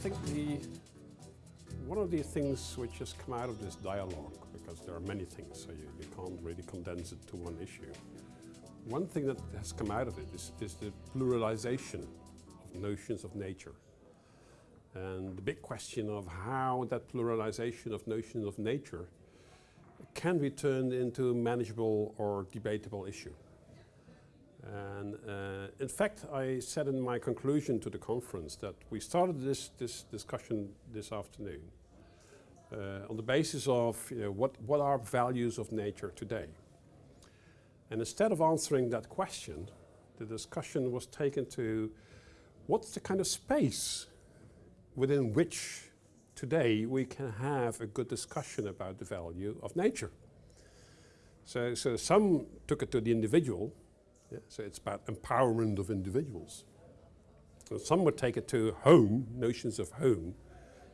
think the one of the things which has come out of this dialogue, because there are many things, so you, you can't really condense it to one issue. One thing that has come out of it is, is the pluralization of notions of nature. And the big question of how that pluralization of notions of nature can be turned into a manageable or debatable issue. And uh, in fact, I said in my conclusion to the conference that we started this, this discussion this afternoon uh, on the basis of you know, what, what are values of nature today. And instead of answering that question, the discussion was taken to what's the kind of space within which today we can have a good discussion about the value of nature. So, so some took it to the individual yeah, so it's about empowerment of individuals. So some would take it to home, notions of home,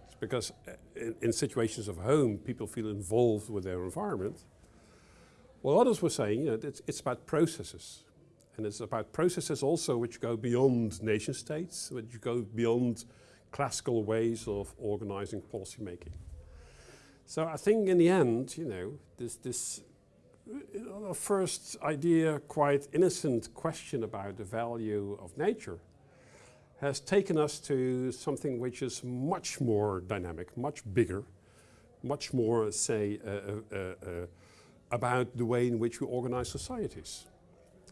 it's because uh, in, in, situations of home, people feel involved with their environment. Well, others were saying, you know, it's, it's about processes. And it's about processes also which go beyond nation states, which go beyond classical ways of organizing policy making. So I think in the end, you know, this, this a first idea, quite innocent question about the value of nature has taken us to something which is much more dynamic, much bigger, much more, say, uh, uh, uh, about the way in which we organize societies.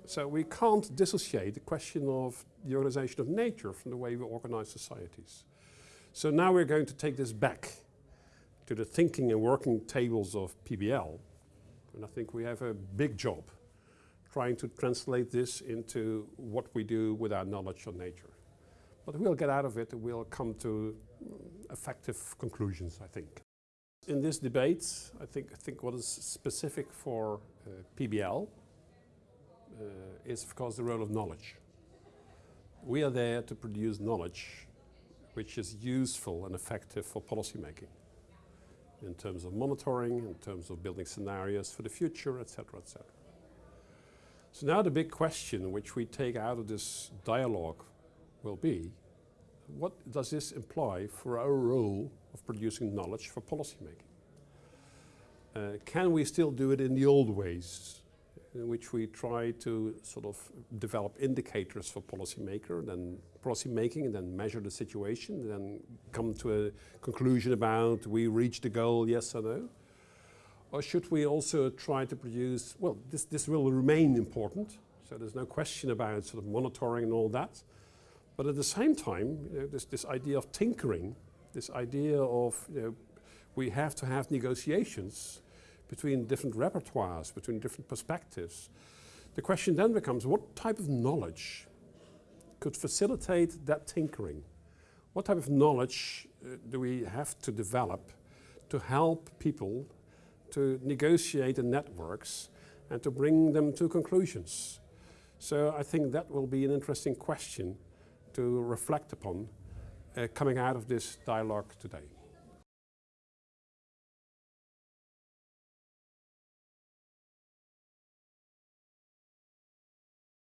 So we can't dissociate the question of the organization of nature from the way we organize societies. So now we're going to take this back to the thinking and working tables of PBL and I think we have a big job trying to translate this into what we do with our knowledge on nature. But we'll get out of it and we'll come to effective conclusions, I think. In this debate, I think, I think what is specific for uh, PBL uh, is of course the role of knowledge. We are there to produce knowledge which is useful and effective for policy making in terms of monitoring, in terms of building scenarios for the future, etc., etc. So now the big question which we take out of this dialogue will be, what does this imply for our role of producing knowledge for policymaking? Uh, can we still do it in the old ways in which we try to sort of develop indicators for policymaker, then policy making, and then measure the situation, then come to a conclusion about we reach the goal, yes or no? Or should we also try to produce, well, this, this will remain important, so there's no question about sort of monitoring and all that. But at the same time, you know, this, this idea of tinkering, this idea of, you know, we have to have negotiations between different repertoires, between different perspectives. The question then becomes what type of knowledge could facilitate that tinkering? What type of knowledge uh, do we have to develop to help people to negotiate the networks and to bring them to conclusions? So I think that will be an interesting question to reflect upon uh, coming out of this dialogue today.